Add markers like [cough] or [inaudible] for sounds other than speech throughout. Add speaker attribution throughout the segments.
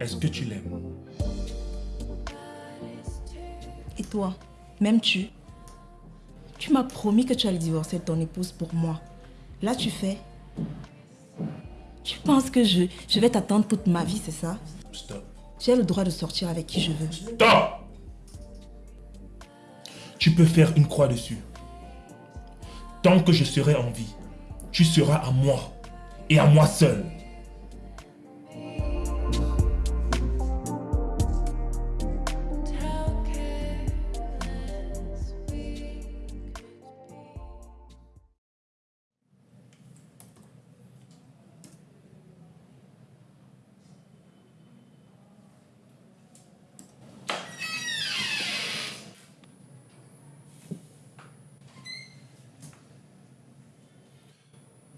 Speaker 1: Est-ce que tu l'aimes?
Speaker 2: Et toi, m'aimes-tu? Tu m'as promis que tu allais divorcer de ton épouse pour moi. Là, tu fais. Tu penses que je, je vais t'attendre toute ma vie, c'est ça?
Speaker 1: Stop.
Speaker 2: J'ai le droit de sortir avec qui je veux.
Speaker 1: Stop Tu peux faire une croix dessus. Tant que je serai en vie, tu seras à moi. Et à moi seul.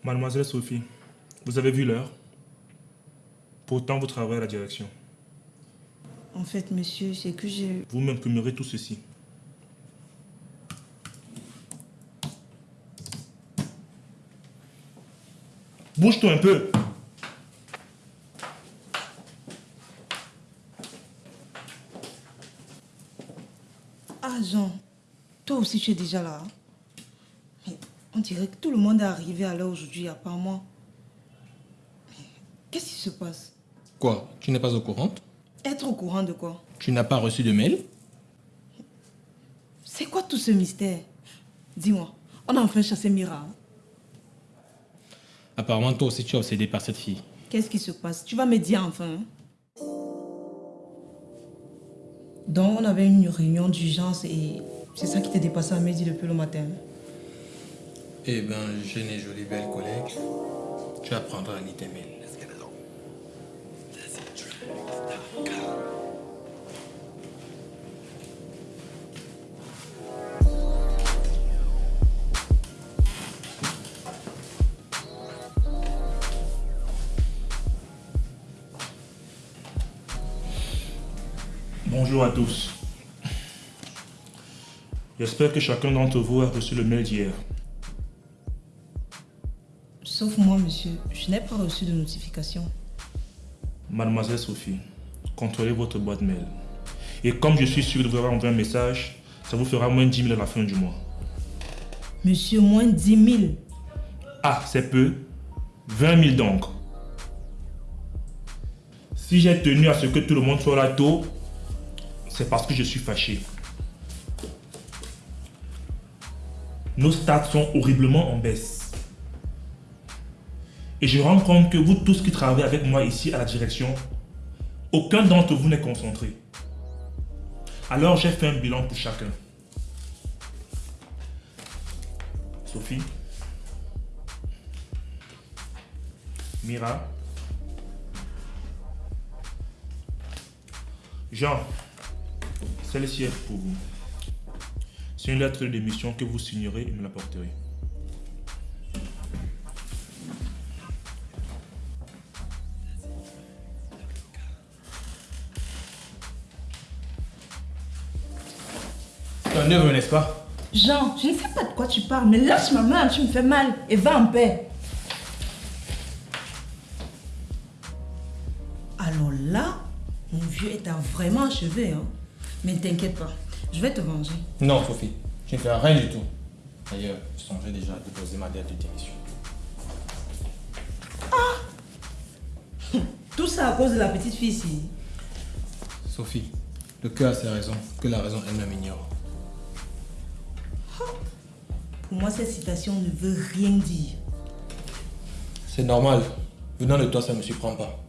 Speaker 1: Mademoiselle Sophie, vous avez vu l'heure Pourtant, vous travaillez à la direction.
Speaker 2: En fait, monsieur, c'est que j'ai...
Speaker 1: Vous m'imprimerez tout ceci. Bouge-toi un peu
Speaker 2: Ah, Jean, toi aussi tu es déjà là. On dirait que tout le monde est arrivé à l'heure aujourd'hui, à part moi. Qu'est-ce qui se passe?
Speaker 3: Quoi? Tu n'es pas au courant?
Speaker 2: Être au courant de quoi?
Speaker 3: Tu n'as pas reçu de mail?
Speaker 2: C'est quoi tout ce mystère? Dis-moi, on a enfin chassé Mira. hein?
Speaker 3: Apparemment, toi aussi, tu es obsédé par cette fille.
Speaker 2: Qu'est-ce qui se passe? Tu vas me dire enfin. hein? Donc, on avait une réunion d'urgence et c'est ça qui t'est dépassé à midi depuis le matin.
Speaker 3: Eh ben, jeune et jolie belle collègue, tu apprendras à mails.
Speaker 1: Bonjour à tous. J'espère que chacun d'entre vous a reçu le mail d'hier.
Speaker 2: Sauf moi, monsieur. Je n'ai pas reçu de notification.
Speaker 1: Mademoiselle Sophie, contrôlez votre boîte mail. Et comme je suis sûr de vous avoir envoyé un message, ça vous fera moins 10 000 à la fin du mois.
Speaker 2: Monsieur, moins 10 000.
Speaker 1: Ah, c'est peu. 20 000 donc. Si j'ai tenu à ce que tout le monde soit là tôt, c'est parce que je suis fâché. Nos stats sont horriblement en baisse. Et je rends compte que vous tous qui travaillez avec moi ici à la direction, aucun d'entre vous n'est concentré. Alors j'ai fait un bilan pour chacun. Sophie Mira Jean, celle-ci est pour vous. C'est une lettre de démission que vous signerez et me l'apporterez.
Speaker 3: Un neveu, n'est-ce pas?
Speaker 2: Jean, je ne sais pas de quoi tu parles, mais lâche ma main, tu me fais mal. Et va en paix. Alors là, mon vieux est à vraiment achevé. Hein? Mais ne t'inquiète pas, je vais te venger.
Speaker 3: Non, Sophie, tu ne fais rien du tout. D'ailleurs, je songeais déjà à déposer ma lettre de démission. [laughs]
Speaker 2: Tout ça à cause de la petite fille ici.
Speaker 3: Sophie, le cœur a ses raisons que la raison elle-même ignore.
Speaker 2: Pour moi, cette citation ne veut rien dire.
Speaker 3: C'est normal. Venant de toi, ça ne me surprend pas.